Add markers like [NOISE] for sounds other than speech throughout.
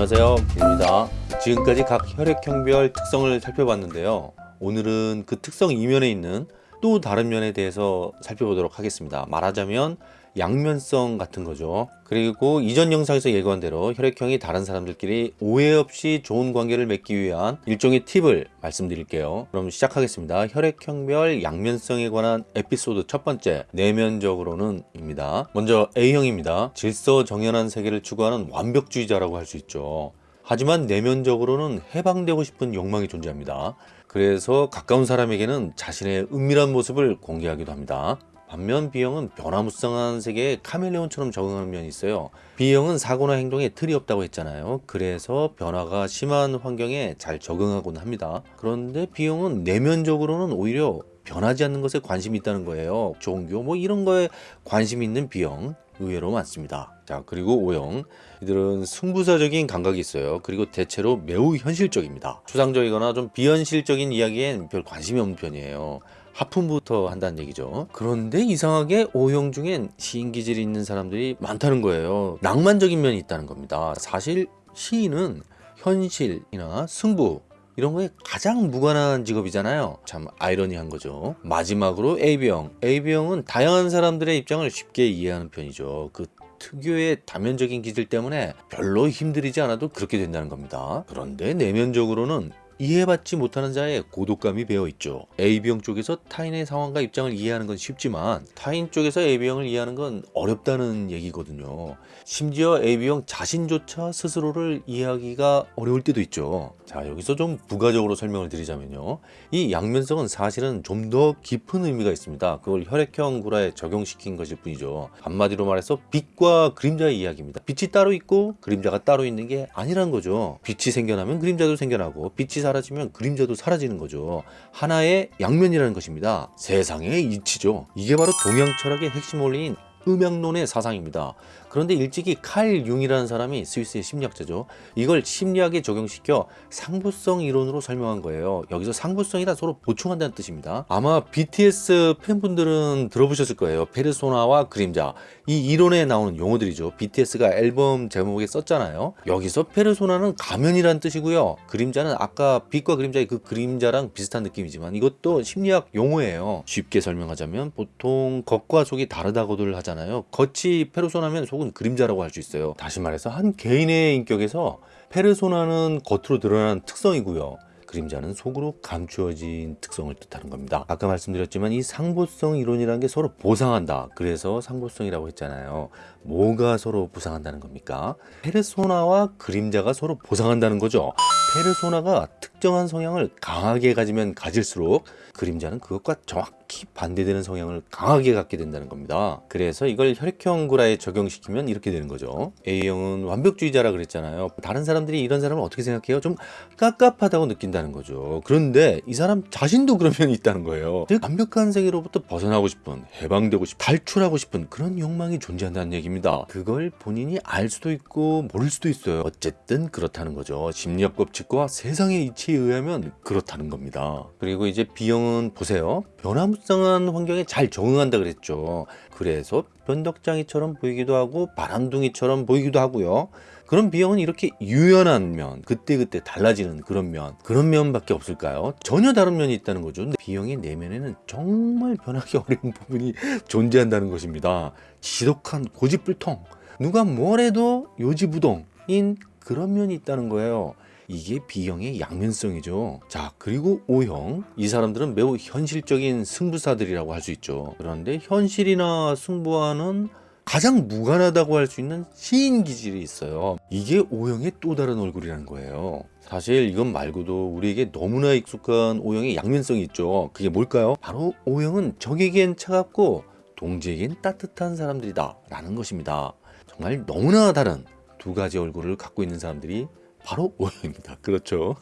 안녕하세요. 김입니다. 지금까지 각 혈액형별 특성을 살펴봤는데요. 오늘은 그 특성 이면에 있는 또 다른 면에 대해서 살펴보도록 하겠습니다. 말하자면 양면성 같은 거죠. 그리고 이전 영상에서 예고한 대로 혈액형이 다른 사람들끼리 오해 없이 좋은 관계를 맺기 위한 일종의 팁을 말씀드릴게요. 그럼 시작하겠습니다. 혈액형별 양면성에 관한 에피소드 첫 번째 내면적으로는 입니다. 먼저 A형입니다. 질서 정연한 세계를 추구하는 완벽주의자라고 할 수 있죠. 하지만 내면적으로는 해방되고 싶은 욕망이 존재합니다. 그래서 가까운 사람에게는 자신의 은밀한 모습을 공개하기도 합니다 반면 B형은 변화무쌍한 세계에 카멜레온처럼 적응하는 면이 있어요. B형은 사고나 행동에 틀이 없다고 했잖아요. 그래서 변화가 심한 환경에 잘 적응하곤 합니다. 그런데 B형은 내면적으로는 오히려 변하지 않는 것에 관심이 있다는 거예요. 종교 뭐 이런 거에 관심 있는 B형 의외로 많습니다. 자 그리고 O형 이들은 승부사적인 감각이 있어요. 그리고 대체로 매우 현실적입니다. 추상적이거나 좀 비현실적인 이야기엔 별 관심이 없는 편이에요. 하품부터 한다는 얘기죠. 그런데 이상하게 O형 중엔 시인 기질이 있는 사람들이 많다는 거예요. 낭만적인 면이 있다는 겁니다. 사실 시인은 현실이나 승부 이런 거에 가장 무관한 직업이잖아요. 참 아이러니한 거죠. 마지막으로 AB형. AB형은 다양한 사람들의 입장을 쉽게 이해하는 편이죠. 그 특유의 다면적인 기질 때문에 별로 힘들이지 않아도 그렇게 된다는 겁니다. 그런데 내면적으로는 이해받지 못하는 자의 고독감이 배어있죠. AB형 쪽에서 타인의 상황과 입장을 이해하는 건 쉽지만 타인 쪽에서 AB형을 이해하는 건 어렵다는 얘기거든요. 심지어 AB형 자신조차 스스로를 이해하기가 어려울 때도 있죠. 자 여기서 좀 부가적으로 설명을 드리자면요. 이 양면성은 사실은 좀 더 깊은 의미가 있습니다. 그걸 혈액형 구라에 적용시킨 것일 뿐이죠. 한마디로 말해서 빛과 그림자의 이야기입니다. 빛이 따로 있고 그림자가 따로 있는 게 아니란 거죠. 빛이 생겨나면 그림자도 생겨나고 빛이 사라지면 그림자도 사라지는 거죠. 하나의 양면이라는 것입니다. 세상의 이치죠. 이게 바로 동양 철학의 핵심 원리인 음양론의 사상입니다. 그런데 일찍이 칼 융이라는 사람이 스위스의 심리학자죠. 이걸 심리학에 적용시켜 상부성 이론으로 설명한 거예요. 여기서 상부성이란 서로 보충한다는 뜻입니다. 아마 BTS 팬분들은 들어보셨을 거예요. 페르소나와 그림자. 이 이론에 나오는 용어들이죠. BTS가 앨범 제목에 썼잖아요. 여기서 페르소나는 가면이란 뜻이고요. 그림자는 아까 빛과 그림자의 그 그림자랑 비슷한 느낌이지만 이것도 심리학 용어예요. 쉽게 설명하자면 보통 겉과 속이 다르다고들 하잖아요. 겉이 페르소나면 속 혹은 그림자라고 할 수 있어요. 다시 말해서 한 개인의 인격에서 페르소나는 겉으로 드러나는 특성이고요. 그림자는 속으로 감추어진 특성을 뜻하는 겁니다. 아까 말씀드렸지만 이 상보성 이론이라는 게 서로 보상한다. 그래서 상보성이라고 했잖아요. 뭐가 서로 보상한다는 겁니까? 페르소나와 그림자가 서로 보상한다는 거죠. 페르소나가 특정한 성향을 강하게 가지면 가질수록 그림자는 그것과 정확 히 반대되는 성향을 강하게 갖게 된다는 겁니다. 그래서 이걸 혈액형 구라에 적용시키면 이렇게 되는 거죠. A형은 완벽주의자라 그랬잖아요. 다른 사람들이 이런 사람을 어떻게 생각해요? 좀 깝깝하다고 느낀다는 거죠. 그런데 이 사람 자신도 그런 면이 있다는 거예요. 즉 완벽한 세계로부터 벗어나고 싶은, 해방되고 싶은, 탈출하고 싶은 그런 욕망이 존재한다는 얘기입니다. 그걸 본인이 알 수도 있고 모를 수도 있어요. 어쨌든 그렇다는 거죠. 심리학 법칙과 세상의 이치에 의하면 그렇다는 겁니다. 그리고 이제 B형은 보세요. 변화무쌍한 환경에 잘 적응한다 그랬죠. 그래서 변덕장이처럼 보이기도 하고 바람둥이처럼 보이기도 하고요. 그런 B형은 이렇게 유연한 면, 그때그때 달라지는 그런 면, 그런 면밖에 없을까요? 전혀 다른 면이 있다는 거죠. 근데 B형의 내면에는 정말 변하기 [LAUGHS] 어려운 부분이 존재한다는 것입니다. 지독한 고집불통, 누가 뭐래도 요지부동인 그런 면이 있다는 거예요. 이게 B형의 양면성이죠. 자 그리고 O형 이 사람들은 매우 현실적인 승부사들이라고 할 수 있죠. 그런데 현실이나 승부와는 가장 무관하다고 할 수 있는 시인 기질이 있어요. 이게 O형의 또 다른 얼굴이라는 거예요. 사실 이건 말고도 우리에게 너무나 익숙한 O형의 양면성이 있죠. 그게 뭘까요? 바로 O형은 적에겐 차갑고 동지에겐 따뜻한 사람들이다 라는 것입니다. 정말 너무나 다른 두 가지 얼굴을 갖고 있는 사람들이 바로 O형입니다. [LAUGHS] 그렇죠.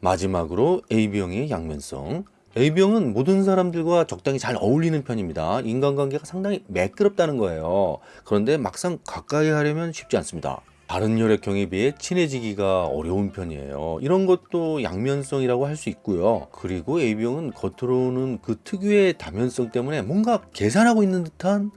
마지막으로 AB형의 양면성. AB형은 모든 사람들과 적당히 잘 어울리는 편입니다. 인간관계가 상당히 매끄럽다는 거예요. 그런데 막상 가까이 하려면 쉽지 않습니다. 다른 혈액형에 비해 친해지기가 어려운 편이에요. 이런 것도 양면성이라고 할 수 있고요. 그리고 AB형은 겉으로는 그 특유의 다면성 때문에 뭔가 계산하고 있는 듯한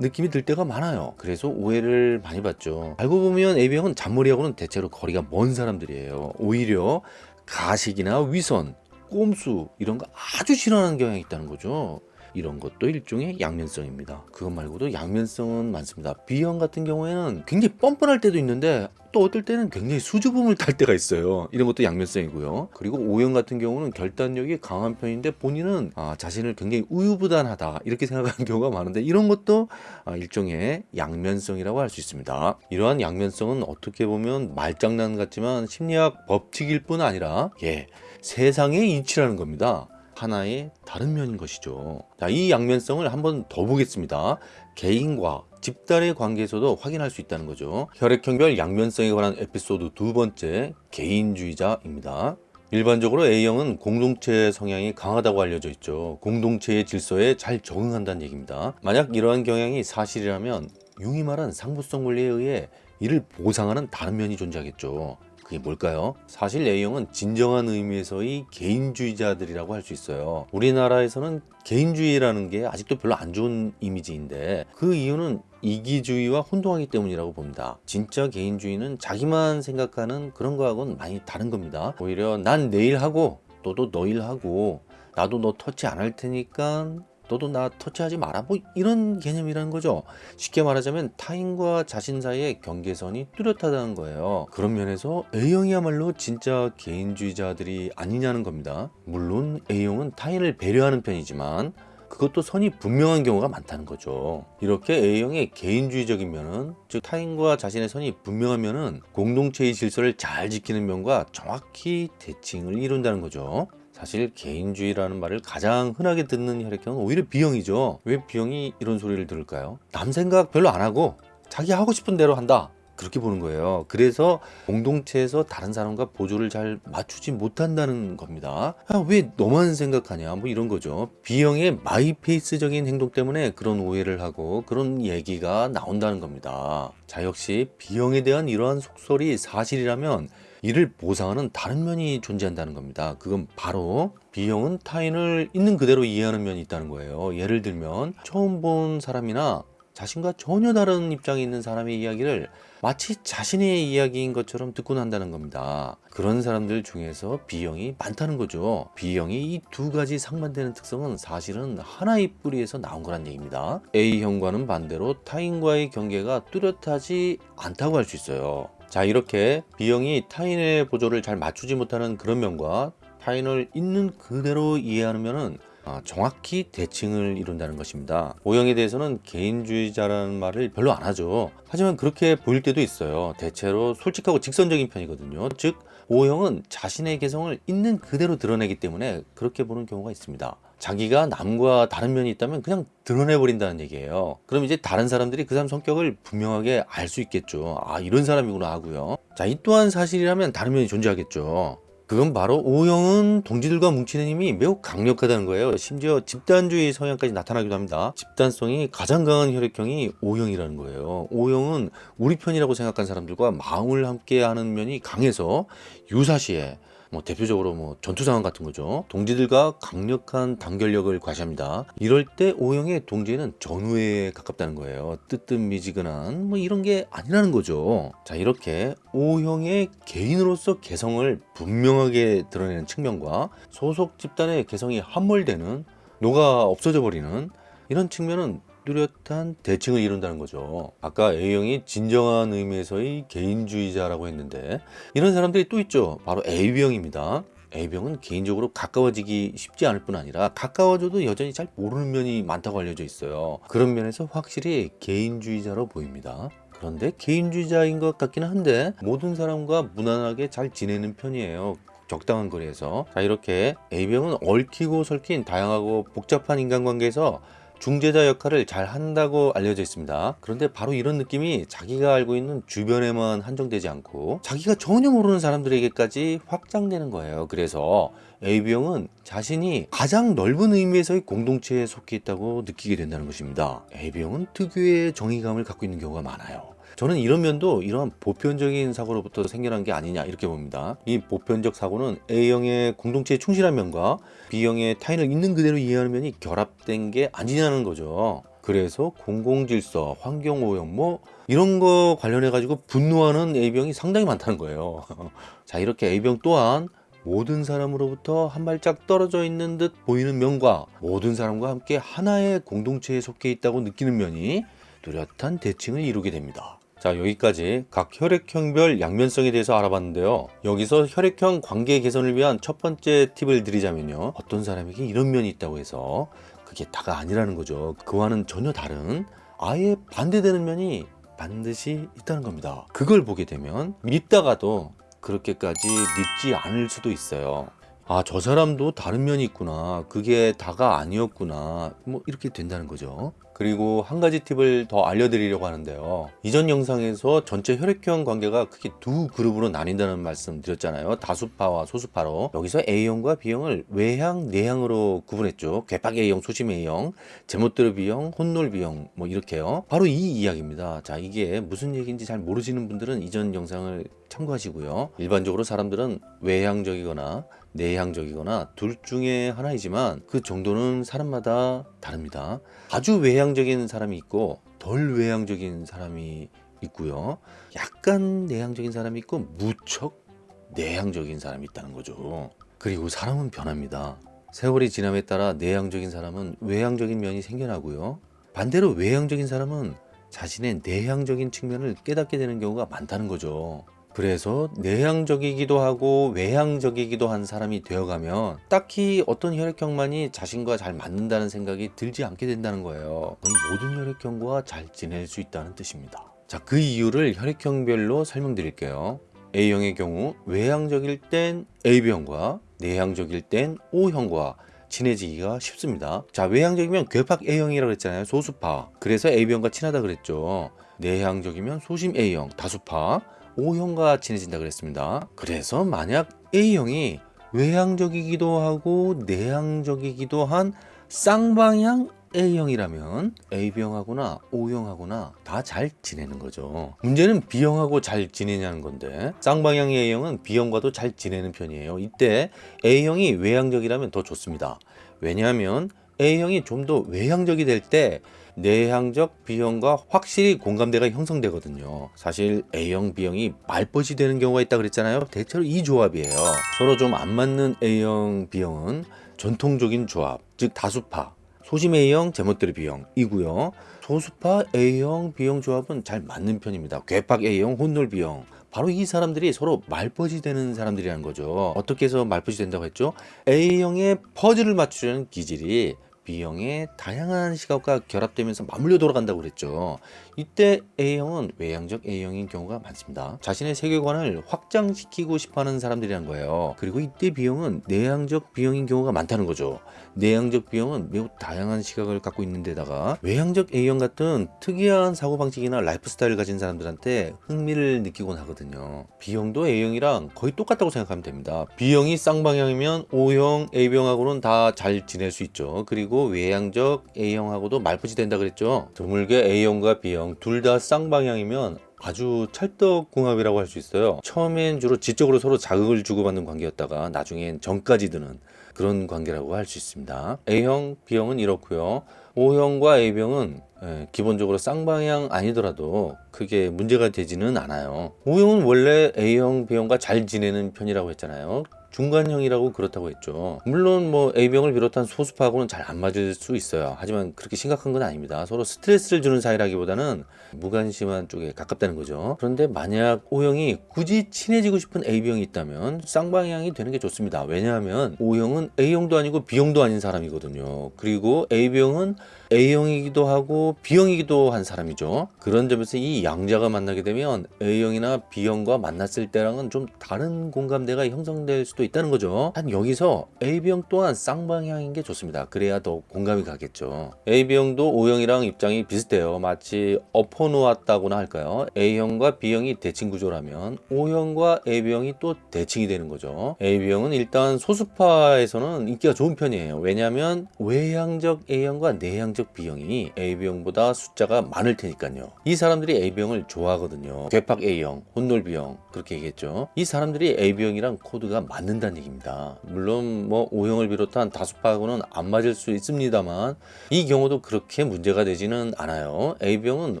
느낌이 들 때가 많아요. 그래서 오해를 많이 받죠. 알고 보면 A형은 잔머리하고는 대체로 거리가 먼 사람들이에요. 오히려 가식이나 위선, 꼼수 이런 거 아주 싫어하는 경향이 있다는 거죠. 이런 것도 일종의 양면성입니다. 그것 말고도 양면성은 많습니다. B형 같은 경우에는 굉장히 뻔뻔할 때도 있는데 또 어떨 때는 굉장히 수줍음을 탈 때가 있어요. 이런 것도 양면성이고요. 그리고 O형 같은 경우는 결단력이 강한 편인데 본인은 아, 자신을 굉장히 우유부단하다 이렇게 생각하는 경우가 많은데 이런 것도 아, 일종의 양면성이라고 할 수 있습니다. 이러한 양면성은 어떻게 보면 말장난 같지만 심리학 법칙일 뿐 아니라 예, 세상의 이치라는 겁니다. 하나의 다른 면인 것이죠. 자, 이 양면성을 한번 더 보겠습니다. 개인과 집단의 관계에서도 확인할 수 있다는 거죠. 혈액형별 양면성에 관한 에피소드 두 번째, 개인주의자입니다. 일반적으로 A형은 공동체 성향이 강하다고 알려져 있죠. 공동체의 질서에 잘 적응한다는 얘기입니다. 만약 이러한 경향이 사실이라면 융이 말한 상부성 원리에 의해 이를 보상하는 다른 면이 존재하겠죠. 그게 뭘까요? 사실 A형은 진정한 의미에서의 개인주의자들이라고 할 수 있어요. 우리나라에서는 개인주의라는 게 아직도 별로 안 좋은 이미지인데 그 이유는 이기주의와 혼동하기 때문이라고 봅니다. 진짜 개인주의는 자기만 생각하는 그런 거하고는 많이 다른 겁니다. 오히려 난 내일 하고 너도 너일 하고 나도 너 터치 안 할 테니까 너도 나 터치하지 마라. 뭐 이런 개념이라는 거죠. 쉽게 말하자면 타인과 자신 사이의 경계선이 뚜렷하다는 거예요. 그런 면에서 A형이야말로 진짜 개인주의자들이 아니냐는 겁니다. 물론 A형은 타인을 배려하는 편이지만 그것도 선이 분명한 경우가 많다는 거죠. 이렇게 A형의 개인주의적인 면은 즉 타인과 자신의 선이 분명한 면은 공동체의 질서를 잘 지키는 면과 정확히 대칭을 이룬다는 거죠 사실 개인주의라는 말을 가장 흔하게 듣는 혈액형은 오히려 B형이죠. 왜 B형이 이런 소리를 들을까요? 남 생각 별로 안 하고 자기 하고 싶은 대로 한다. 그렇게 보는 거예요. 그래서 공동체에서 다른 사람과 보조를 잘 맞추지 못한다는 겁니다. 아, 왜 너만 생각하냐? 뭐 이런 거죠. B형의 마이페이스적인 행동 때문에 그런 오해를 하고 그런 얘기가 나온다는 겁니다. 자, 역시 B형에 대한 이러한 속설이 사실이라면 이를 보상하는 다른 면이 존재한다는 겁니다. 그건 바로 B형은 타인을 있는 그대로 이해하는 면이 있다는 거예요. 예를 들면 처음 본 사람이나 자신과 전혀 다른 입장에 있는 사람의 이야기를 마치 자신의 이야기인 것처럼 듣고 난다는 겁니다. 그런 사람들 중에서 B형이 많다는 거죠. B형이 이 두 가지 상반되는 특성은 사실은 하나의 뿌리에서 나온 거란 얘기입니다. A형과는 반대로 타인과의 경계가 뚜렷하지 않다고 할 수 있어요. 자 이렇게 B형이 타인의 보조를 잘 맞추지 못하는 그런 면과 타인을 있는 그대로 이해하는 면은 아, 정확히 대칭을 이룬다는 것입니다. O형에 대해서는 개인주의자라는 말을 별로 안 하죠. 하지만 그렇게 보일 때도 있어요. 대체로 솔직하고 직선적인 편이거든요. 즉 O형은 자신의 개성을 있는 그대로 드러내기 때문에 그렇게 보는 경우가 있습니다. 자기가 남과 다른 면이 있다면 그냥 드러내 버린다는 얘기예요. 그럼 이제 다른 사람들이 그 사람 성격을 분명하게 알 수 있겠죠. 아 이런 사람이구나 하고요. 자 이 또한 사실이라면 다른 면이 존재하겠죠. 그건 바로 O형은 동지들과 뭉치는 힘이 매우 강력하다는 거예요. 심지어 집단주의 성향까지 나타나기도 합니다. 집단성이 가장 강한 혈액형이 O형이라는 거예요. O형은 우리 편이라고 생각한 사람들과 마음을 함께 하는 면이 강해서 유사시에 뭐 대표적으로 뭐 전투 상황 같은 거죠. 동지들과 강력한 단결력을 과시합니다. 이럴 때 O형의 동지는 전후에 가깝다는 거예요. 뜨뜻미지근한 뭐 이런 게 아니라는 거죠. 자 이렇게 O형의 개인으로서 개성을 분명하게 드러내는 측면과 소속 집단의 개성이 함몰되는 녹아 없어져 버리는 이런 측면은 뚜렷한 대칭을 이룬다는 거죠. 아까 A형이 진정한 의미에서의 개인주의자라고 했는데 이런 사람들이 또 있죠. 바로 AB형입니다. A병은 개인적으로 가까워지기 쉽지 않을 뿐 아니라 가까워져도 여전히 잘 모르는 면이 많다고 알려져 있어요. 그런 면에서 확실히 개인주의자로 보입니다. 그런데 개인주의자인 것 같기는 한데 모든 사람과 무난하게 잘 지내는 편이에요. 적당한 거리에서 자 이렇게 A병은 얽히고 설킨 다양하고 복잡한 인간관계에서 중재자 역할을 잘 한다고 알려져 있습니다. 그런데 바로 이런 느낌이 자기가 알고 있는 주변에만 한정되지 않고 자기가 전혀 모르는 사람들에게까지 확장되는 거예요. 그래서 AB형은 자신이 가장 넓은 의미에서의 공동체에 속해 있다고 느끼게 된다는 것입니다. AB형은 특유의 정의감을 갖고 있는 경우가 많아요. 저는 이런 면도 이러한 보편적인 사고로부터 생겨난 게 아니냐 이렇게 봅니다. 이 보편적 사고는 A형의 공동체에 충실한 면과 B형의 타인을 있는 그대로 이해하는 면이 결합된 게 아니냐는 거죠. 그래서 공공질서, 환경오염 뭐 이런 거 관련해 가지고 분노하는 A병이 상당히 많다는 거예요. [LAUGHS] 자 이렇게 A병 또한 모든 사람으로부터 한 발짝 떨어져 있는 듯 보이는 면과 모든 사람과 함께 하나의 공동체에 속해 있다고 느끼는 면이 뚜렷한 대칭을 이루게 됩니다. 자 여기까지 각 혈액형별 양면성에 대해서 알아봤는데요. 여기서 혈액형 관계 개선을 위한 첫 번째 팁을 드리자면요. 어떤 사람에게 이런 면이 있다고 해서 그게 다가 아니라는 거죠. 그와는 전혀 다른 아예 반대되는 면이 반드시 있다는 겁니다. 그걸 보게 되면 믿다가도 그렇게까지 믿지 않을 수도 있어요. 아, 저 사람도 다른 면이 있구나. 그게 다가 아니었구나. 뭐 이렇게 된다는 거죠. 그리고 한 가지 팁을 더 알려드리려고 하는데요. 이전 영상에서 전체 혈액형 관계가 크게 두 그룹으로 나뉜다는 말씀 드렸잖아요. 다수파와 소수파로. 여기서 A형과 B형을 외향, 내향으로 구분했죠. 괴팍 A형, 소심 A형, 제멋대로 B형, 혼놀 B형 뭐 이렇게요. 바로 이 이야기입니다. 자, 이게 무슨 얘기인지 잘 모르시는 분들은 이전 영상을 참고하시고요. 일반적으로 사람들은 외향적이거나 내향적이거나 둘 중에 하나이지만 그 정도는 사람마다 다릅니다. 아주 외향적인 사람이 있고 덜 외향적인 사람이 있고요. 약간 내향적인 사람이 있고 무척 내향적인 사람이 있다는 거죠. 그리고 사람은 변합니다. 세월이 지남에 따라 내향적인 사람은 외향적인 면이 생겨나고요. 반대로 외향적인 사람은 자신의 내향적인 측면을 깨닫게 되는 경우가 많다는 거죠. 그래서 내향적이기도 하고 외향적이기도 한 사람이 되어가면 딱히 어떤 혈액형만이 자신과 잘 맞는다는 생각이 들지 않게 된다는 거예요. 모든 혈액형과 잘 지낼 수 있다는 뜻입니다. 자, 그 이유를 혈액형별로 설명드릴게요. A형의 경우 외향적일 땐 AB형과 내향적일 땐 O형과 친해지기가 쉽습니다. 자, 외향적이면 괴팍 A형이라고 했잖아요. 소수파. 그래서 AB형과 친하다 그랬죠. 내향적이면 소심 A형, 다수파. O형과 친해진다 그랬습니다. 그래서 만약 A형이 외향적이기도 하고 내향적이기도 한 쌍방향 A형이라면 AB형하고나 O형하고나 다 잘 지내는 거죠. 문제는 B형하고 잘 지내냐는 건데 쌍방향 A형은 B형과도 잘 지내는 편이에요. 이때 A형이 외향적이라면 더 좋습니다. 왜냐하면 A형이 좀 더 외향적이 될때 내향적 B형과 확실히 공감대가 형성되거든요. 사실 A형, B형이 말벗이 되는 경우가 있다 그랬잖아요. 대체로 이 조합이에요. 서로 좀 안 맞는 A형, B형은 전통적인 조합, 즉 다수파, 소심 A형, 제멋대로 B형 이고요. 소수파 A형, B형 조합은 잘 맞는 편입니다. 괴팍 A형, 혼놀 B형. 바로 이 사람들이 서로 말벗이 되는 사람들이라는 거죠. 어떻게 해서 말벗이 된다고 했죠? A형의 퍼즐을 맞추려는 기질이 B형의 다양한 시각과 결합되면서 맞물려 돌아간다고 그랬죠. 이때 A형은 외향적 A형인 경우가 많습니다. 자신의 세계관을 확장시키고 싶어하는 사람들이란 거예요. 그리고 이때 B형은 내향적 B형인 경우가 많다는 거죠. 내향적 B형은 매우 다양한 시각을 갖고 있는 데다가 외향적 A형 같은 특이한 사고방식이나 라이프 스타일을 가진 사람들한테 흥미를 느끼곤 하거든요. B형도 A형이랑 거의 똑같다고 생각하면 됩니다. B형이 쌍방향이면 O형, A형하고는 다 잘 지낼 수 있죠. 그리고 외향적 A형하고도 말벗이 된다 그랬죠. 드물게 A형과 B형 둘 다 쌍방향이면 아주 찰떡궁합이라고 할 수 있어요. 처음엔 주로 지적으로 서로 자극을 주고받는 관계였다가 나중엔 정까지 드는 그런 관계라고 할 수 있습니다. A형, B형은 이렇고요. O형과 A형은 예, 기본적으로 쌍방향 아니더라도 크게 문제가 되지는 않아요. O형은 원래 A형, B형과 잘 지내는 편이라고 했잖아요. 중간형이라고 그렇다고 했죠. 물론 뭐 A병을 비롯한 소수파하고는 잘 안 맞을 수 있어요. 하지만 그렇게 심각한 건 아닙니다. 서로 스트레스를 주는 사이라기보다는 무관심한 쪽에 가깝다는 거죠. 그런데 만약 O형이 굳이 친해지고 싶은 A병이 있다면 쌍방향이 되는 게 좋습니다. 왜냐하면 O형은 A형도 아니고 B형도 아닌 사람이거든요. 그리고 A병은 A형이기도 하고 B형이기도 한 사람이죠. 그런 점에서 이 양자가 만나게 되면 A형이나 B형과 만났을 때랑은 좀 다른 공감대가 형성될 수도 있다는 거죠. 한 여기서 A형 또한 쌍방향인 게 좋습니다. 그래야 더 공감이 가겠죠. AB형도 O형이랑 입장이 비슷해요. 마치 엎어놓았다고나 할까요? A형과 B형이 대칭 구조라면 O형과 AB형이 또 대칭이 되는 거죠. AB형은 일단 소수파에서는 인기가 좋은 편이에요. 왜냐하면 외향적 A형과 내향적 가족 B형이 AB형보다 숫자가 많을 테니까요. 이 사람들이 AB형을 좋아하거든요. 괴팍 A형, 혼놀 B형 그렇게 얘기했죠. 이 사람들이 AB형이랑 코드가 맞는다는 얘기입니다. 물론 뭐 O형을 비롯한 다수파하고는 안 맞을 수 있습니다만 이 경우도 그렇게 문제가 되지는 않아요. AB형은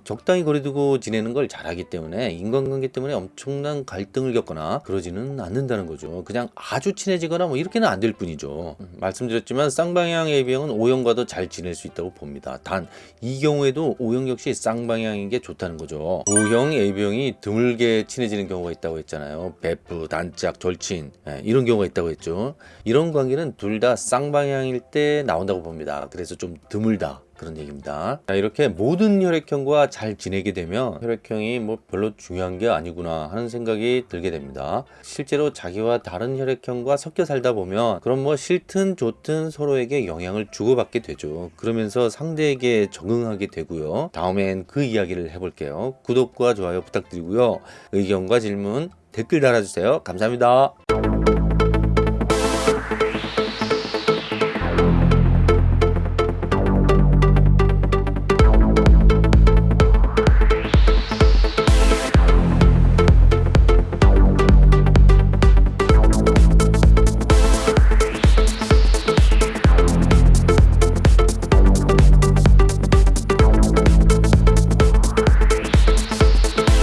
적당히 거리두고 지내는 걸 잘하기 때문에 인간관계 때문에 엄청난 갈등을 겪거나 그러지는 않는다는 거죠. 그냥 아주 친해지거나 뭐 이렇게는 안 될 뿐이죠. 음, 말씀드렸지만 쌍방향 AB형은 O형과도 잘 지낼 수 있다고 봅 니다. 단 이 경우에도 O형 역시 쌍방향인 게 좋다는 거죠. O형 AB형이 드물게 친해지는 경우가 있다고 했잖아요. 베프, 단짝, 절친 예, 이런 경우가 있다고 했죠. 이런 관계는 둘 다 쌍방향일 때 나온다고 봅니다. 그래서 좀 드물다. 그런 얘기입니다. 자, 이렇게 모든 혈액형과 잘 지내게 되면 혈액형이 뭐 별로 중요한 게 아니구나 하는 생각이 들게 됩니다. 실제로 자기와 다른 혈액형과 섞여 살다 보면 그럼 뭐 싫든 좋든 서로에게 영향을 주고받게 되죠. 그러면서 상대에게 적응하게 되고요. 다음엔 그 이야기를 해볼게요. 구독과 좋아요 부탁드리고요. 의견과 질문 댓글 달아주세요. 감사합니다.